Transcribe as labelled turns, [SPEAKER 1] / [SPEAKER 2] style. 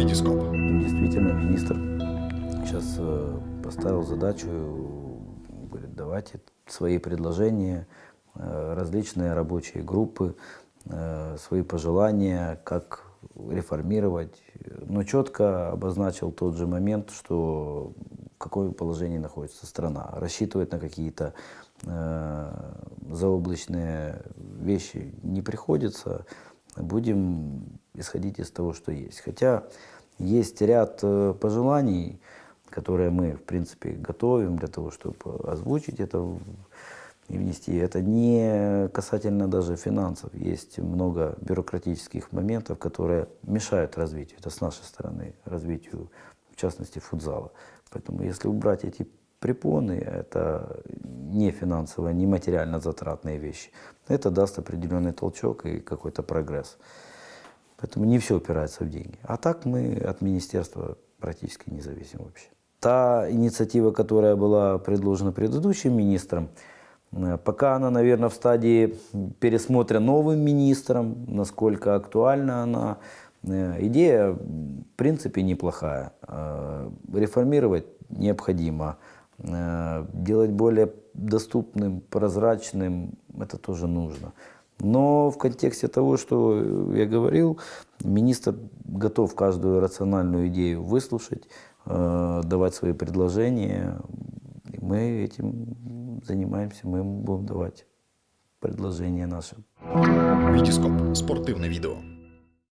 [SPEAKER 1] Витископ.
[SPEAKER 2] Действительно, министр сейчас э, поставил задачу, говорит, давайте свои предложения, э, различные рабочие группы, э, свои пожелания, как реформировать, но четко обозначил тот же момент, что в каком положении находится страна. Рассчитывать на какие-то заоблачные вещи не приходится. Будем исходить из того, что есть. Хотя есть ряд э, пожеланий, которые мы, в принципе, готовим для того, чтобы озвучить это и внести. Это не касательно даже финансов. Есть много бюрократических моментов, которые мешают развитию. Это с нашей стороны, развитию, в частности, футзала. Поэтому если убрать эти препоны, это не финансово, не материально затратные вещи. Это даст определенный толчок и какой-то прогресс. Поэтому не все упирается в деньги. А так мы от министерства практически не зависим вообще. Та инициатива, которая была предложена предыдущим министром, Э, пока она, наверное, в стадии пересмотра новым министром, насколько актуальна она. Э, идея, в принципе, неплохая. Э, реформировать необходимо. Делать более доступным, прозрачным, это тоже нужно. Но в контексте того, что я говорил, министр готов каждую рациональную идею выслушать, давать свои предложения. И мы этим занимаемся, мы будем давать предложения наши.
[SPEAKER 1] Витископ. Спортивне відео.